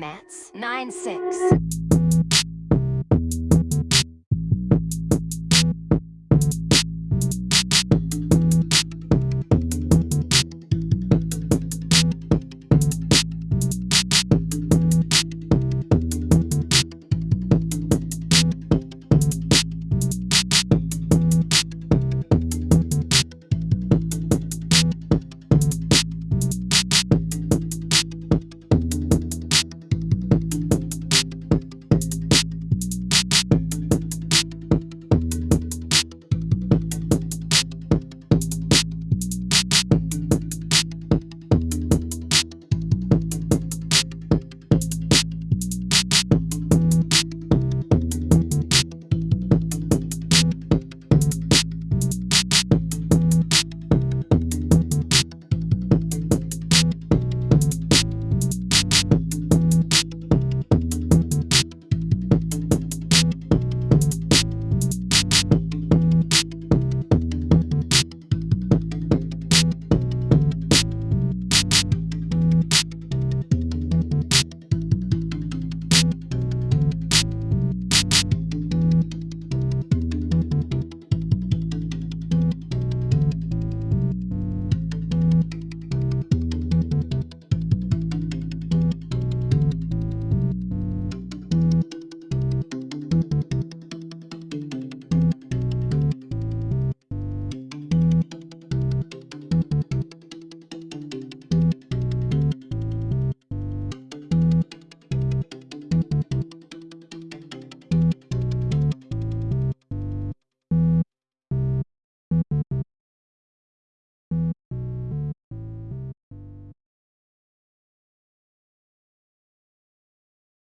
Mats, 9-6.